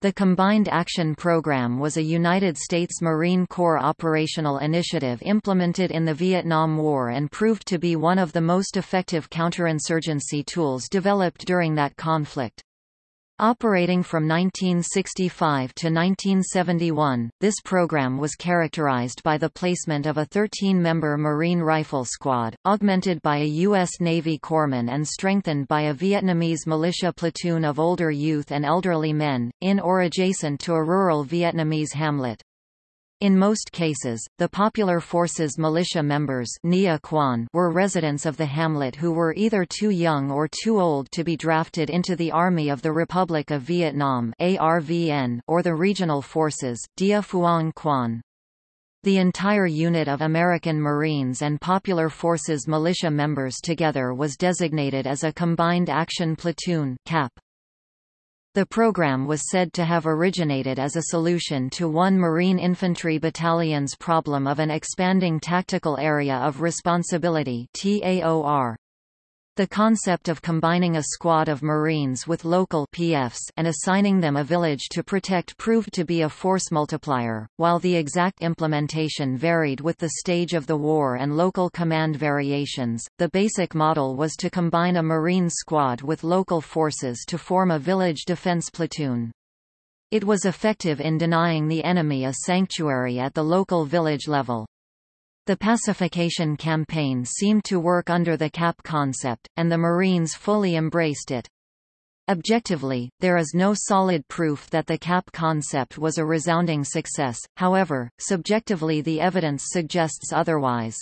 The Combined Action Program was a United States Marine Corps operational initiative implemented in the Vietnam War and proved to be one of the most effective counterinsurgency tools developed during that conflict. Operating from 1965 to 1971, this program was characterized by the placement of a 13-member Marine Rifle Squad, augmented by a U.S. Navy corpsman and strengthened by a Vietnamese militia platoon of older youth and elderly men, in or adjacent to a rural Vietnamese hamlet. In most cases, the Popular Forces militia members were residents of the hamlet who were either too young or too old to be drafted into the Army of the Republic of Vietnam or the regional forces Dia Phuong Quan. The entire unit of American Marines and Popular Forces militia members together was designated as a Combined Action Platoon CAP. The program was said to have originated as a solution to one Marine Infantry Battalion's problem of an expanding tactical area of responsibility TAOR. The concept of combining a squad of Marines with local PFs and assigning them a village to protect proved to be a force multiplier, while the exact implementation varied with the stage of the war and local command variations. The basic model was to combine a Marine squad with local forces to form a village defense platoon. It was effective in denying the enemy a sanctuary at the local village level. The pacification campaign seemed to work under the CAP concept, and the Marines fully embraced it. Objectively, there is no solid proof that the CAP concept was a resounding success, however, subjectively the evidence suggests otherwise.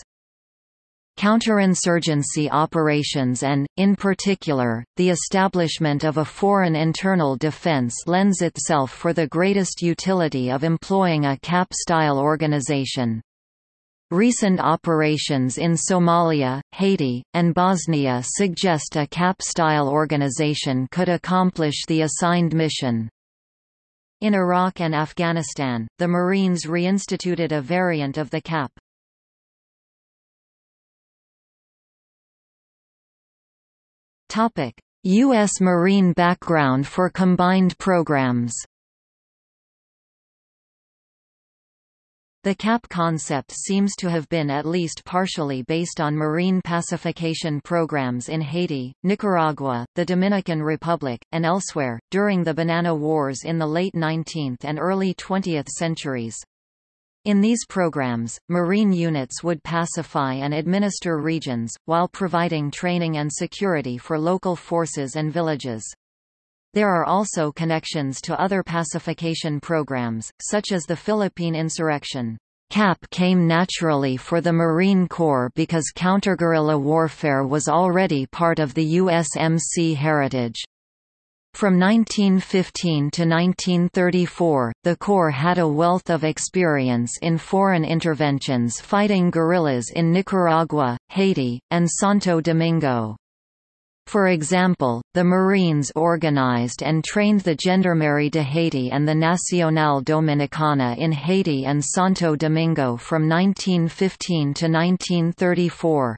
Counterinsurgency operations and, in particular, the establishment of a foreign internal defense lends itself for the greatest utility of employing a CAP-style organization. Recent operations in Somalia, Haiti, and Bosnia suggest a CAP-style organization could accomplish the assigned mission. In Iraq and Afghanistan, the Marines reinstituted a variant of the CAP. U.S. Marine background for combined programs The CAP concept seems to have been at least partially based on marine pacification programs in Haiti, Nicaragua, the Dominican Republic, and elsewhere, during the Banana Wars in the late 19th and early 20th centuries. In these programs, marine units would pacify and administer regions, while providing training and security for local forces and villages. There are also connections to other pacification programs, such as the Philippine insurrection. CAP came naturally for the Marine Corps because counterguerrilla warfare was already part of the USMC heritage. From 1915 to 1934, the Corps had a wealth of experience in foreign interventions fighting guerrillas in Nicaragua, Haiti, and Santo Domingo. For example, the Marines organized and trained the Gendarmerie de Haiti and the Nacional Dominicana in Haiti and Santo Domingo from 1915 to 1934.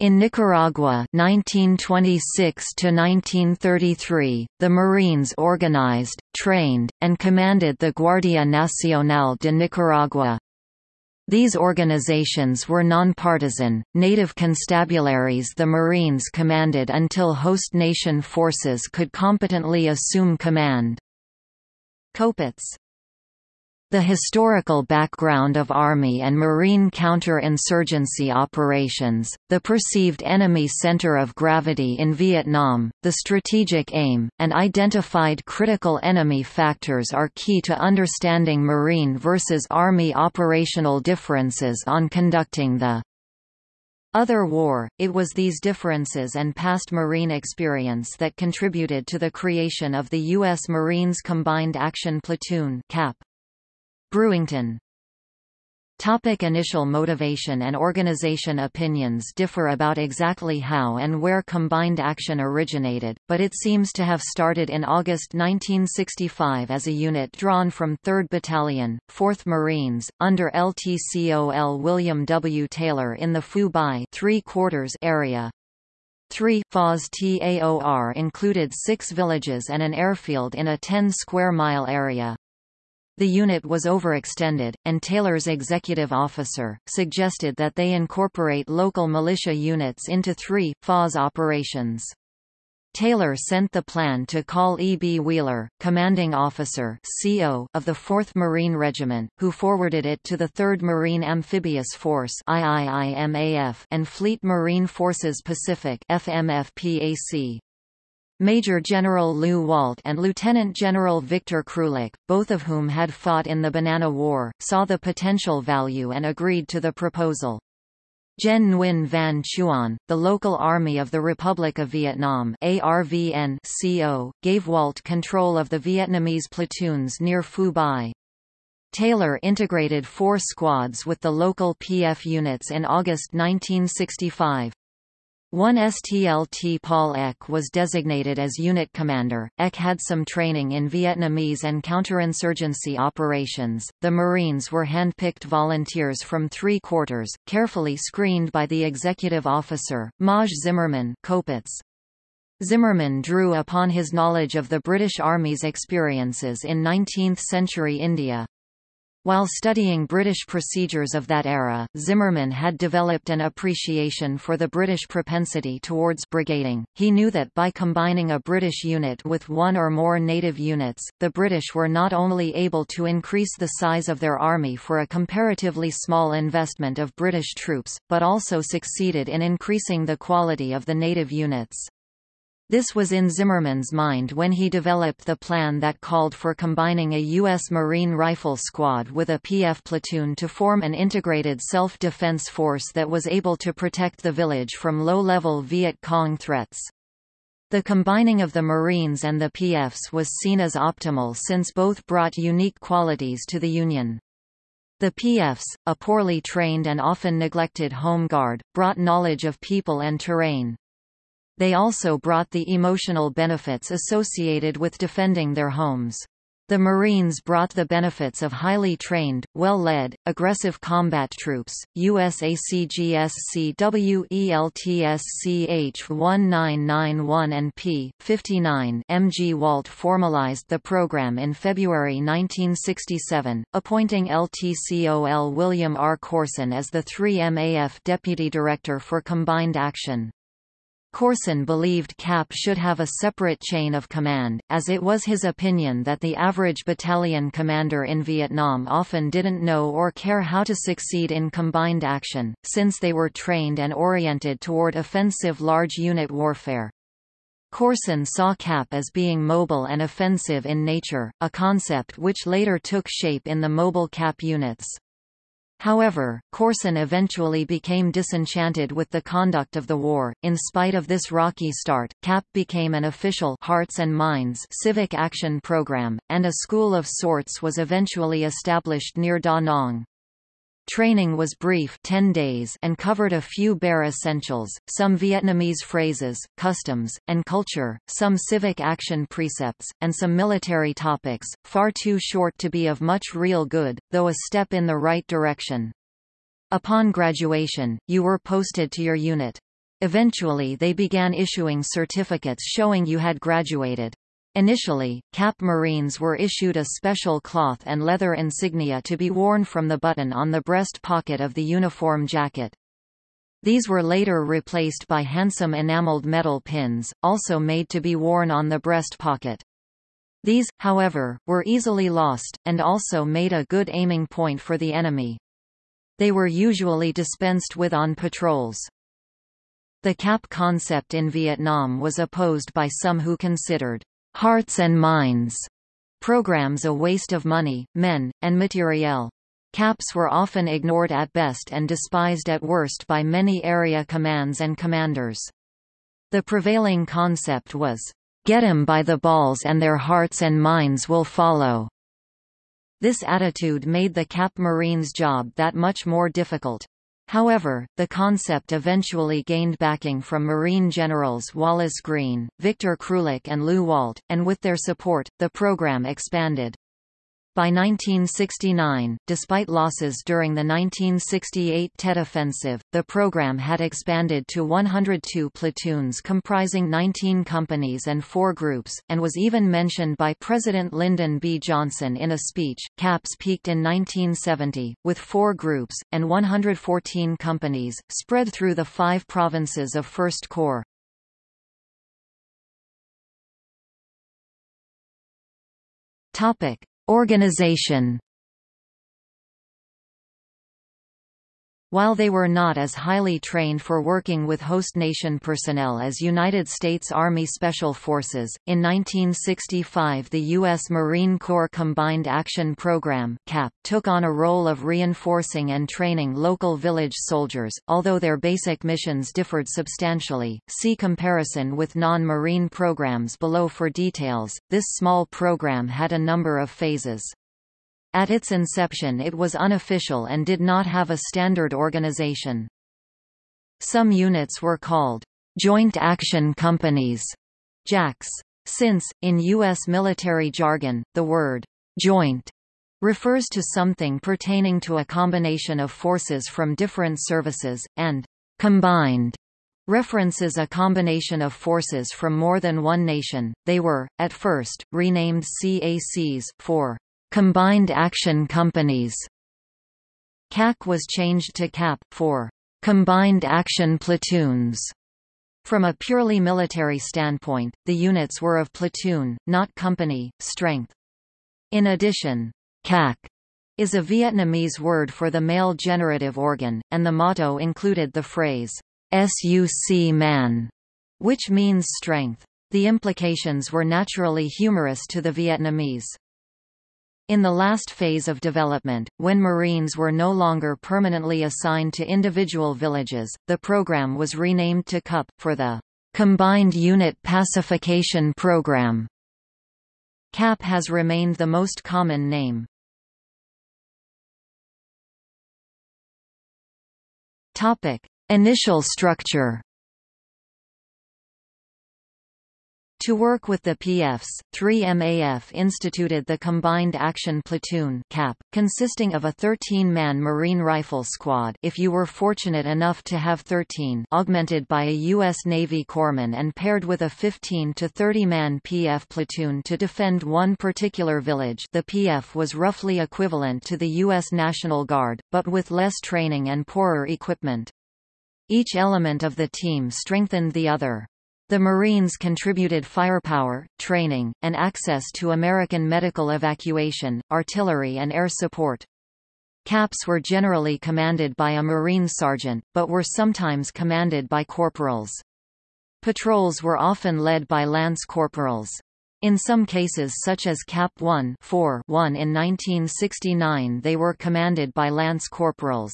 In Nicaragua 1926 to 1933, the Marines organized, trained, and commanded the Guardia Nacional de Nicaragua. These organizations were nonpartisan, native constabularies the Marines commanded until host nation forces could competently assume command. Kopets the historical background of Army and Marine counter-insurgency operations, the perceived enemy center of gravity in Vietnam, the strategic aim, and identified critical enemy factors are key to understanding Marine versus Army operational differences on conducting the other war, it was these differences and past Marine experience that contributed to the creation of the U.S. Marines Combined Action Platoon CAP. Brewington Topic initial motivation and organization Opinions differ about exactly how and where combined action originated, but it seems to have started in August 1965 as a unit drawn from 3rd Battalion, 4th Marines, under LTCOL William W. Taylor in the Phu Bai area. 3 FAS TAOR included six villages and an airfield in a 10-square-mile area. The unit was overextended, and Taylor's executive officer, suggested that they incorporate local militia units into three, FAS operations. Taylor sent the plan to Col E. B. Wheeler, commanding officer CO of the 4th Marine Regiment, who forwarded it to the 3rd Marine Amphibious Force and Fleet Marine Forces Pacific FMFPAC. Major General Lew Walt and Lieutenant General Victor Krulak, both of whom had fought in the Banana War, saw the potential value and agreed to the proposal. Gen Nguyen Van Chuan, the local army of the Republic of Vietnam ARVN CO, gave Walt control of the Vietnamese platoons near Phu Bai. Taylor integrated four squads with the local PF units in August 1965. One STLT Paul Ek was designated as unit commander. Ek had some training in Vietnamese and counterinsurgency operations. The Marines were handpicked volunteers from three quarters, carefully screened by the executive officer, Maj Zimmerman Kopets. Zimmerman drew upon his knowledge of the British Army's experiences in 19th-century India. While studying British procedures of that era, Zimmerman had developed an appreciation for the British propensity towards brigading. He knew that by combining a British unit with one or more native units, the British were not only able to increase the size of their army for a comparatively small investment of British troops, but also succeeded in increasing the quality of the native units. This was in Zimmerman's mind when he developed the plan that called for combining a U.S. Marine Rifle Squad with a PF platoon to form an integrated self-defense force that was able to protect the village from low-level Viet Cong threats. The combining of the Marines and the PFs was seen as optimal since both brought unique qualities to the Union. The PFs, a poorly trained and often neglected home guard, brought knowledge of people and terrain. They also brought the emotional benefits associated with defending their homes. The Marines brought the benefits of highly trained, well-led, aggressive combat troops. USACGSC WELTSCH 1991 and P. 59 MG Walt formalized the program in February 1967, appointing LTCOL William R. Corson as the 3MAF Deputy Director for Combined Action. Corson believed CAP should have a separate chain of command, as it was his opinion that the average battalion commander in Vietnam often didn't know or care how to succeed in combined action, since they were trained and oriented toward offensive large unit warfare. Corson saw CAP as being mobile and offensive in nature, a concept which later took shape in the mobile CAP units. However, Corson eventually became disenchanted with the conduct of the war. In spite of this rocky start, CAP became an official Hearts and Minds civic action program, and a school of sorts was eventually established near Da Nang. Training was brief 10 days and covered a few bare essentials, some Vietnamese phrases, customs, and culture, some civic action precepts, and some military topics, far too short to be of much real good, though a step in the right direction. Upon graduation, you were posted to your unit. Eventually they began issuing certificates showing you had graduated. Initially, Cap Marines were issued a special cloth and leather insignia to be worn from the button on the breast pocket of the uniform jacket. These were later replaced by handsome enameled metal pins, also made to be worn on the breast pocket. These, however, were easily lost, and also made a good aiming point for the enemy. They were usually dispensed with on patrols. The cap concept in Vietnam was opposed by some who considered Hearts and Minds programs a waste of money, men, and materiel. CAPs were often ignored at best and despised at worst by many area commands and commanders. The prevailing concept was, "...get 'em by the balls and their hearts and minds will follow." This attitude made the CAP Marines' job that much more difficult. However, the concept eventually gained backing from Marine generals Wallace Greene, Victor Krulak and Lew Walt, and with their support, the program expanded. By 1969, despite losses during the 1968 Tet Offensive, the program had expanded to 102 platoons comprising 19 companies and four groups, and was even mentioned by President Lyndon B. Johnson in a speech. CAPS peaked in 1970, with four groups, and 114 companies, spread through the five provinces of First Corps. Topic. Organization While they were not as highly trained for working with host nation personnel as United States Army Special Forces, in 1965 the U.S. Marine Corps Combined Action Program CAP took on a role of reinforcing and training local village soldiers, although their basic missions differed substantially. See comparison with non-marine programs below for details. This small program had a number of phases. At its inception it was unofficial and did not have a standard organization. Some units were called Joint Action Companies, JACs. Since, in U.S. military jargon, the word joint refers to something pertaining to a combination of forces from different services, and combined references a combination of forces from more than one nation. They were, at first, renamed CACs, for Combined Action Companies. CAC was changed to CAP, for Combined Action Platoons. From a purely military standpoint, the units were of platoon, not company, strength. In addition, CAC is a Vietnamese word for the male generative organ, and the motto included the phrase, SUC man, which means strength. The implications were naturally humorous to the Vietnamese. In the last phase of development, when Marines were no longer permanently assigned to individual villages, the program was renamed to CUP, for the Combined Unit Pacification Program. CAP has remained the most common name. Topic. Initial structure To work with the PFs, 3MAF instituted the Combined Action Platoon CAP, consisting of a 13-man Marine Rifle Squad if you were fortunate enough to have 13 augmented by a U.S. Navy corpsman and paired with a 15 to 30-man PF platoon to defend one particular village the PF was roughly equivalent to the U.S. National Guard, but with less training and poorer equipment. Each element of the team strengthened the other. The Marines contributed firepower, training, and access to American medical evacuation, artillery and air support. CAPs were generally commanded by a Marine sergeant, but were sometimes commanded by corporals. Patrols were often led by lance corporals. In some cases such as Cap 1 4 1 in 1969 they were commanded by lance corporals.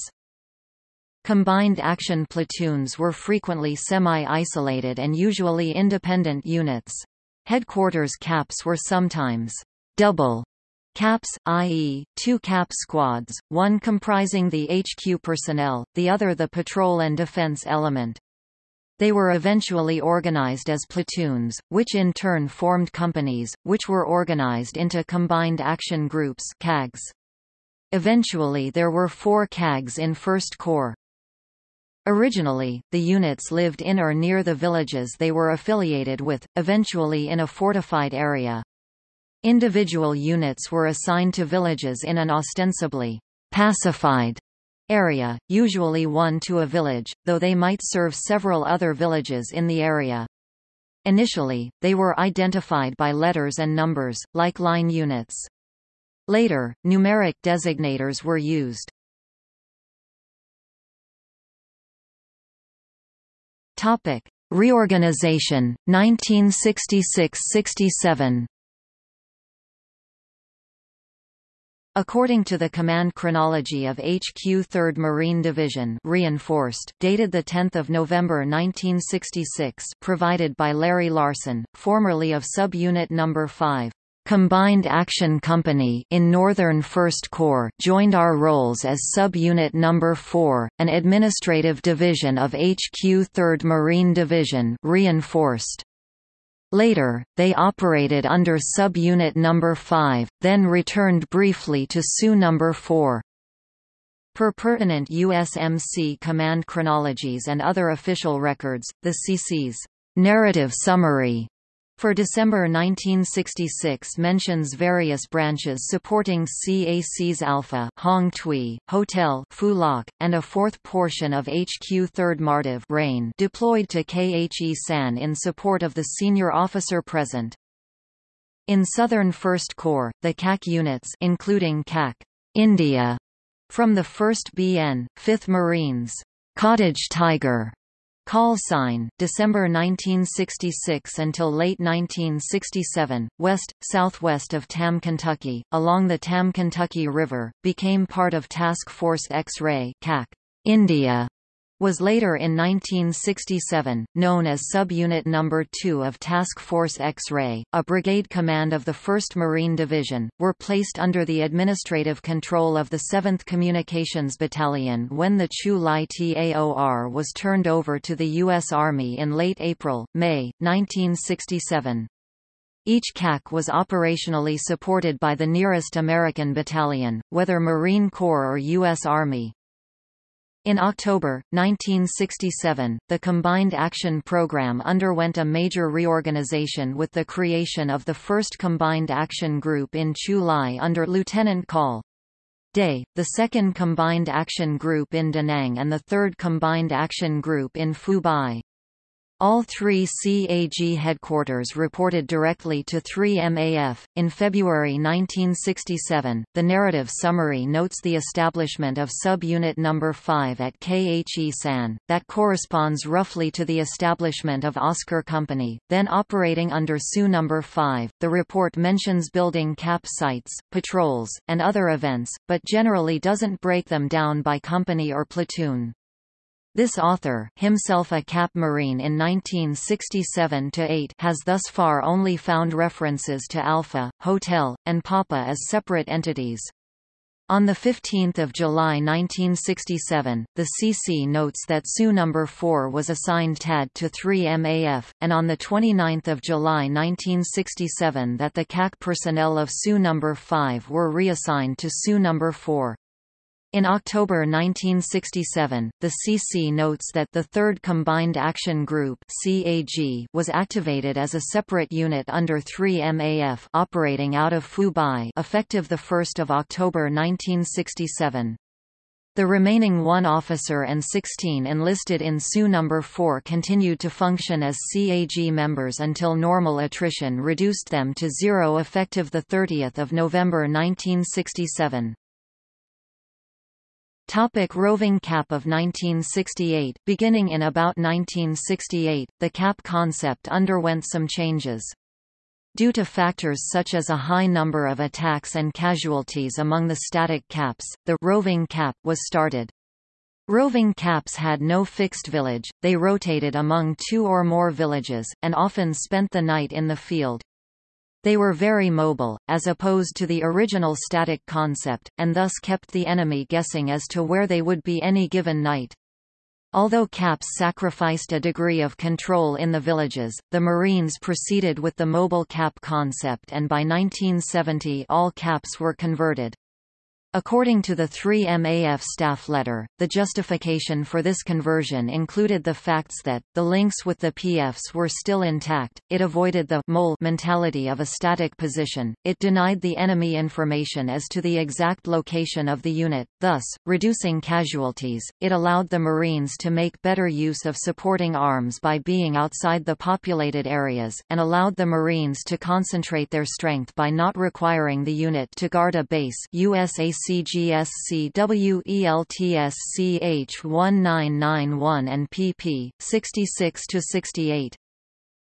Combined action platoons were frequently semi-isolated and usually independent units. Headquarters caps were sometimes double caps, i.e., two cap squads, one comprising the HQ personnel, the other the patrol and defense element. They were eventually organized as platoons, which in turn formed companies, which were organized into Combined Action Groups CAGs. Eventually there were four CAGs in First Corps. Originally, the units lived in or near the villages they were affiliated with, eventually in a fortified area. Individual units were assigned to villages in an ostensibly pacified area, usually one to a village, though they might serve several other villages in the area. Initially, they were identified by letters and numbers, like line units. Later, numeric designators were used. Topic: Reorganization 1966-67. According to the command chronology of HQ 3rd Marine Division reinforced, dated 10 November 1966 provided by Larry Larson, formerly of Sub-Unit No. 5. Combined Action Company in Northern First Corps joined our rolls as Sub-Unit No. 4, an administrative division of HQ 3rd Marine Division reinforced. Later, they operated under Sub-Unit No. 5, then returned briefly to SU No. 4. Per pertinent USMC command chronologies and other official records, the CC's narrative summary for December 1966 mentions various branches supporting CAC's Alpha Hong Tui, Hotel Phu Loc, and a fourth portion of HQ 3rd Mardiv Rain deployed to Khe Sanh in support of the senior officer present. In Southern First Corps, the CAC units including CAC India from the 1st BN, 5th Marines, Cottage Tiger Call sign, December 1966 until late 1967, west, southwest of Tam, Kentucky, along the Tam Kentucky River, became part of Task Force X-Ray India was later in 1967, known as Subunit No. 2 of Task Force X-Ray, a brigade command of the 1st Marine Division, were placed under the administrative control of the 7th Communications Battalion when the Chu Lai TAOR was turned over to the U.S. Army in late April, May, 1967. Each CAC was operationally supported by the nearest American battalion, whether Marine Corps or U.S. Army. In October, 1967, the Combined Action Program underwent a major reorganization with the creation of the 1st Combined Action Group in Chu Lai under Lieutenant Col. Day, the 2nd Combined Action Group in Da Nang and the 3rd Combined Action Group in Phu Bai. All three CAG headquarters reported directly to 3MAF. In February 1967, the narrative summary notes the establishment of Sub-Unit No. 5 at Khe Sanh, that corresponds roughly to the establishment of Oscar Company, then operating under SU No. 5. The report mentions building cap sites, patrols, and other events, but generally doesn't break them down by company or platoon. This author, himself a Cap Marine in 1967–8 has thus far only found references to Alpha, Hotel, and Papa as separate entities. On 15 July 1967, the CC notes that SU No. 4 was assigned TAD to 3MAF, and on 29 July 1967 that the CAC personnel of SU No. 5 were reassigned to SU No. 4. In October 1967, the CC notes that the Third Combined Action Group (CAG) was activated as a separate unit under 3MAF, operating out of Phu Bai, effective the 1st of October 1967. The remaining one officer and 16 enlisted in SU No. 4 continued to function as CAG members until normal attrition reduced them to zero effective 30 November 1967. Topic roving cap of 1968 Beginning in about 1968, the cap concept underwent some changes. Due to factors such as a high number of attacks and casualties among the static caps, the roving cap was started. Roving caps had no fixed village, they rotated among two or more villages, and often spent the night in the field. They were very mobile, as opposed to the original static concept, and thus kept the enemy guessing as to where they would be any given night. Although caps sacrificed a degree of control in the villages, the Marines proceeded with the mobile cap concept and by 1970 all caps were converted. According to the 3MAF staff letter, the justification for this conversion included the facts that, the links with the PFs were still intact, it avoided the mole mentality of a static position, it denied the enemy information as to the exact location of the unit, thus, reducing casualties, it allowed the Marines to make better use of supporting arms by being outside the populated areas, and allowed the Marines to concentrate their strength by not requiring the unit to guard a base USAC CGSC-WELTSCH-1991 and pp. 66–68.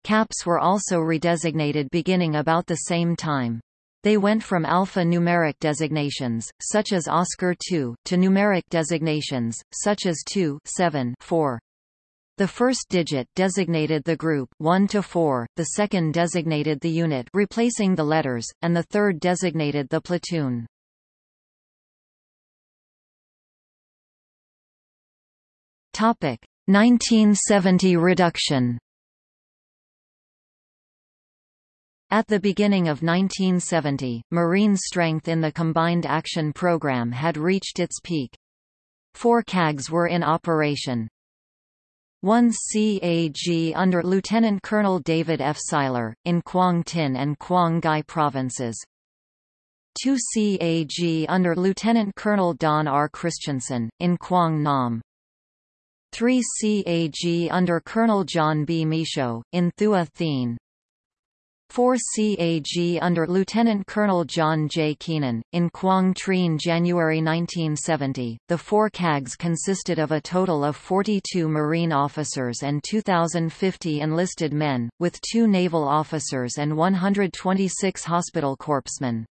Caps were also redesignated beginning about the same time. They went from alpha-numeric designations, such as Oscar II, to numeric designations, such as 2 7 4. The first digit designated the group 1 to 4, the second designated the unit replacing the letters, and the third designated the platoon. Topic 1970 reduction At the beginning of 1970, Marine strength in the Combined Action Program had reached its peak. Four CAGs were in operation. One CAG under Lieutenant Colonel David F. Seiler, in Quang Tin and Quang Ngai provinces. Two CAG under Lieutenant Colonel Don R. Christensen, in Quang Nam. 3 CAG under Colonel John B. Michaud, in Thua Thien. 4 CAG under Lieutenant Colonel John J. Keenan, in Quang Trien January 1970. The four CAGs consisted of a total of 42 Marine officers and 2,050 enlisted men, with two naval officers and 126 hospital corpsmen.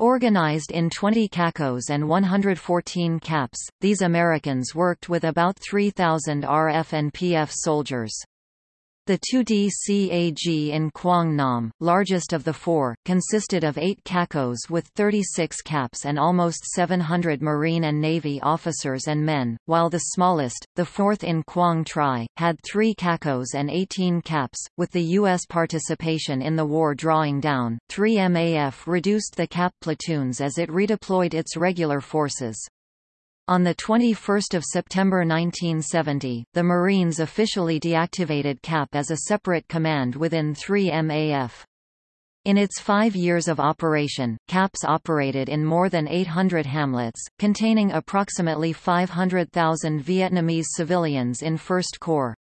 Organized in 20 CACOs and 114 CAPs, these Americans worked with about 3,000 RF and PF soldiers. The 2D CAG in Quang Nam, largest of the four, consisted of eight CACOs with 36 caps and almost 700 Marine and Navy officers and men, while the smallest, the fourth in Quang Tri, had three CACOs and 18 caps. With the U.S. participation in the war drawing down, 3 MAF reduced the cap platoons as it redeployed its regular forces. On 21 September 1970, the Marines officially deactivated CAP as a separate command within 3 MAF. In its five years of operation, CAPS operated in more than 800 hamlets, containing approximately 500,000 Vietnamese civilians in First Corps.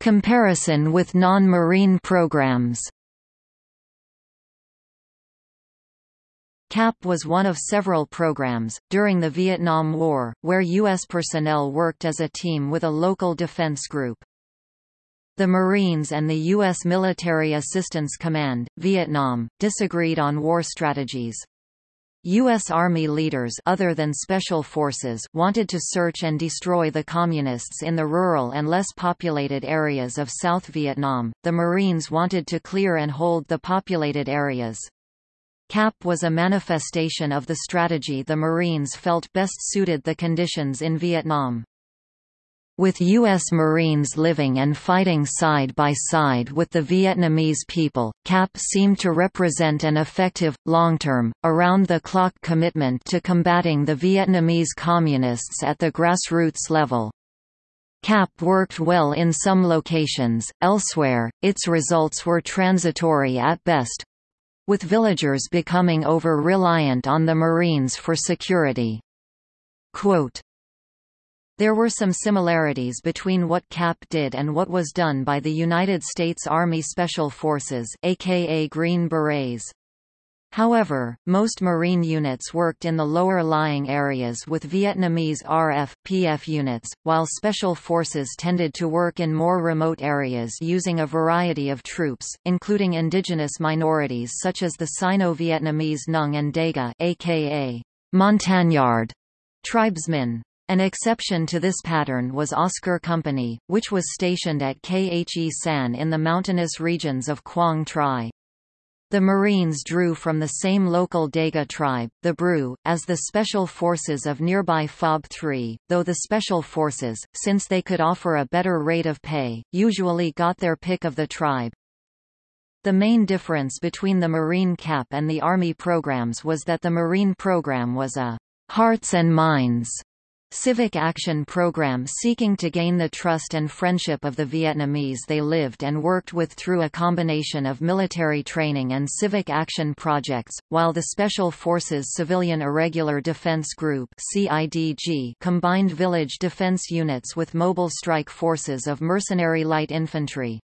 Comparison with non-marine programs CAP was one of several programs, during the Vietnam War, where U.S. personnel worked as a team with a local defense group. The Marines and the U.S. Military Assistance Command, Vietnam, disagreed on war strategies. U.S. Army leaders other than Special Forces wanted to search and destroy the Communists in the rural and less populated areas of South Vietnam, the Marines wanted to clear and hold the populated areas. CAP was a manifestation of the strategy the Marines felt best suited the conditions in Vietnam. With U.S. Marines living and fighting side by side with the Vietnamese people, CAP seemed to represent an effective, long-term, around-the-clock commitment to combating the Vietnamese Communists at the grassroots level. CAP worked well in some locations, elsewhere, its results were transitory at best, with villagers becoming over-reliant on the Marines for security. Quote, there were some similarities between what CAP did and what was done by the United States Army Special Forces aka Green Berets. However, most Marine units worked in the lower-lying areas with Vietnamese RF, PF units, while Special Forces tended to work in more remote areas using a variety of troops, including indigenous minorities such as the Sino-Vietnamese Nung and Daga aka Montagnard tribesmen. An exception to this pattern was Oscar Company, which was stationed at Khe Sanh in the mountainous regions of Quang Tri. The Marines drew from the same local Daga tribe, the Bru, as the special forces of nearby FOB 3, though the special forces, since they could offer a better rate of pay, usually got their pick of the tribe. The main difference between the Marine CAP and the Army programs was that the Marine program was a hearts and minds civic action program seeking to gain the trust and friendship of the Vietnamese they lived and worked with through a combination of military training and civic action projects, while the Special Forces Civilian Irregular Defense Group CIDG combined village defense units with mobile strike forces of mercenary light infantry.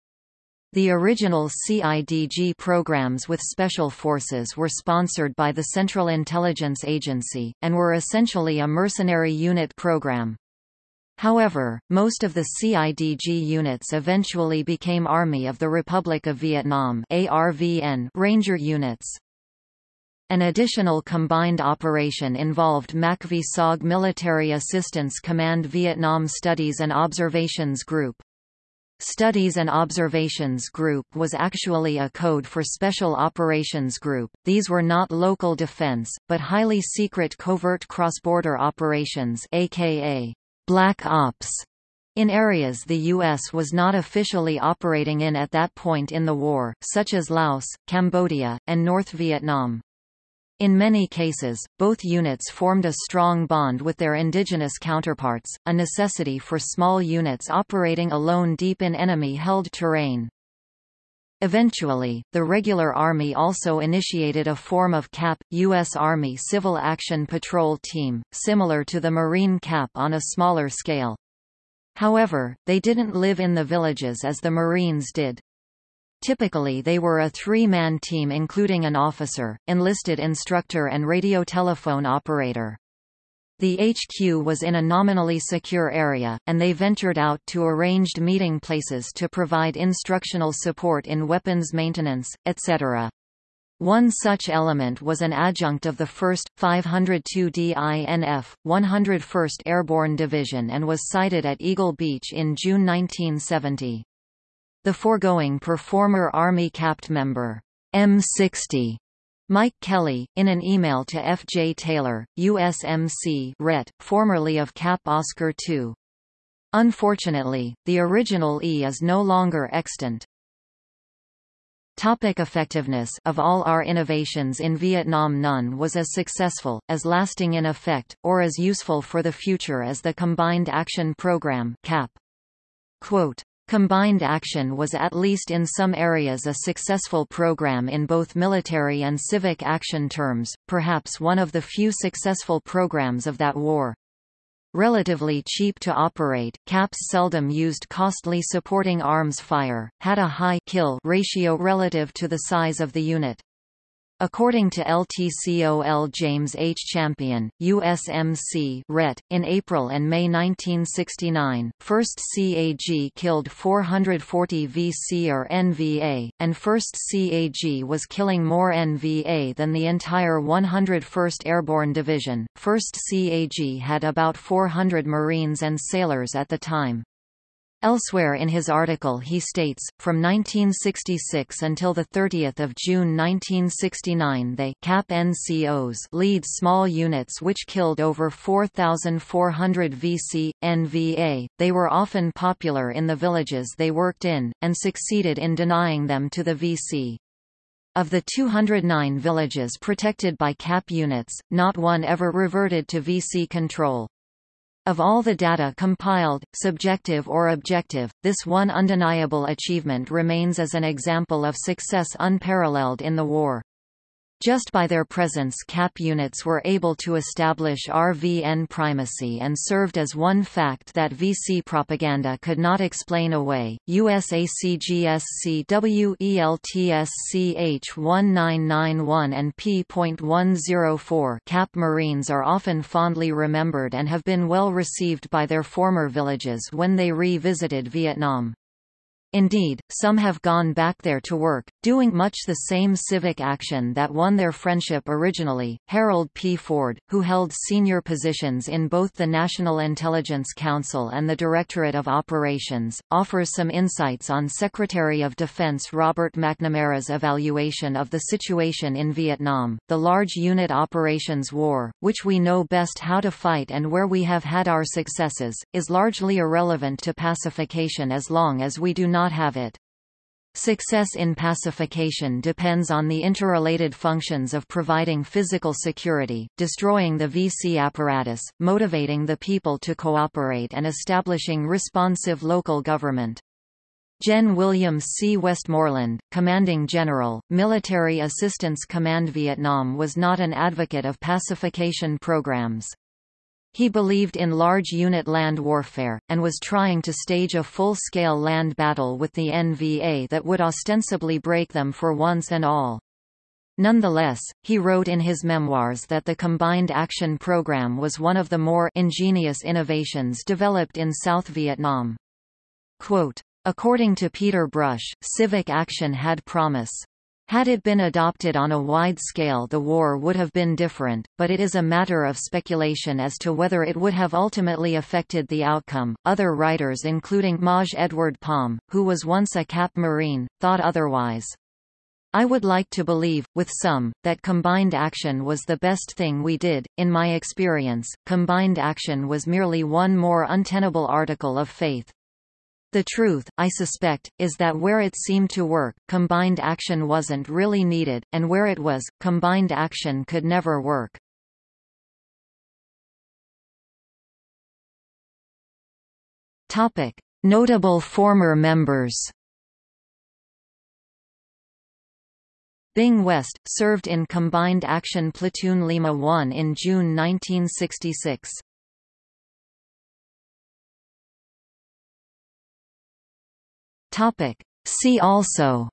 The original CIDG programs with Special Forces were sponsored by the Central Intelligence Agency, and were essentially a mercenary unit program. However, most of the CIDG units eventually became Army of the Republic of Vietnam Ranger units. An additional combined operation involved MACV-SOG Military Assistance Command Vietnam Studies and Observations Group. Studies and Observations Group was actually a code for Special Operations Group. These were not local defense, but highly secret covert cross-border operations aka Black Ops In areas the U.S. was not officially operating in at that point in the war, such as Laos, Cambodia, and North Vietnam. In many cases, both units formed a strong bond with their indigenous counterparts, a necessity for small units operating alone deep in enemy-held terrain. Eventually, the regular Army also initiated a form of CAP, U.S. Army Civil Action Patrol Team, similar to the Marine CAP on a smaller scale. However, they didn't live in the villages as the Marines did. Typically they were a three-man team including an officer, enlisted instructor and radiotelephone operator. The HQ was in a nominally secure area, and they ventured out to arranged meeting places to provide instructional support in weapons maintenance, etc. One such element was an adjunct of the 1st, 502d INF, 101st Airborne Division and was sighted at Eagle Beach in June 1970. The foregoing per former Army CAPT member, M60, Mike Kelly, in an email to F. J. Taylor, USMC RET, formerly of CAP Oscar II. Unfortunately, the original E is no longer extant. Topic effectiveness Of all our innovations in Vietnam none was as successful, as lasting in effect, or as useful for the future as the Combined Action Program CAP. Quote, Combined Action was at least in some areas a successful program in both military and civic action terms, perhaps one of the few successful programs of that war. Relatively cheap to operate, CAPS seldom used costly supporting arms fire, had a high kill ratio relative to the size of the unit. According to LTCOL James H. Champion, USMC RET, in April and May 1969, 1st CAG killed 440 VC or NVA, and 1st CAG was killing more NVA than the entire 101st Airborne Division. 1st CAG had about 400 Marines and sailors at the time. Elsewhere in his article he states, from 1966 until 30 June 1969 they CAP NCOs lead small units which killed over 4,400 VC, NVA, they were often popular in the villages they worked in, and succeeded in denying them to the VC. Of the 209 villages protected by CAP units, not one ever reverted to VC control. Of all the data compiled, subjective or objective, this one undeniable achievement remains as an example of success unparalleled in the war. Just by their presence CAP units were able to establish RVN primacy and served as one fact that VC propaganda could not explain away. USACGSCWELTSCH1991 and P.104 CAP Marines are often fondly remembered and have been well received by their former villages when they revisited Vietnam. Indeed, some have gone back there to work, doing much the same civic action that won their friendship originally. Harold P. Ford, who held senior positions in both the National Intelligence Council and the Directorate of Operations, offers some insights on Secretary of Defense Robert McNamara's evaluation of the situation in Vietnam, the large unit operations war, which we know best how to fight and where we have had our successes, is largely irrelevant to pacification as long as we do not not have it. Success in pacification depends on the interrelated functions of providing physical security, destroying the VC apparatus, motivating the people to cooperate and establishing responsive local government. Gen. William C. Westmoreland, Commanding General, Military Assistance Command Vietnam was not an advocate of pacification programs. He believed in large unit land warfare, and was trying to stage a full-scale land battle with the NVA that would ostensibly break them for once and all. Nonetheless, he wrote in his memoirs that the Combined Action Program was one of the more ingenious innovations developed in South Vietnam. Quote, According to Peter Brush, civic action had promise. Had it been adopted on a wide scale the war would have been different, but it is a matter of speculation as to whether it would have ultimately affected the outcome. Other writers including Maj Edward Palm, who was once a Cap Marine, thought otherwise. I would like to believe, with some, that combined action was the best thing we did. In my experience, combined action was merely one more untenable article of faith. The truth, I suspect, is that where it seemed to work, combined action wasn't really needed, and where it was, combined action could never work. Topic: Notable former members. Bing West, served in Combined Action Platoon Lima 1 in June 1966. Topic. See also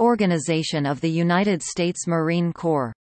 Organization of the United States Marine Corps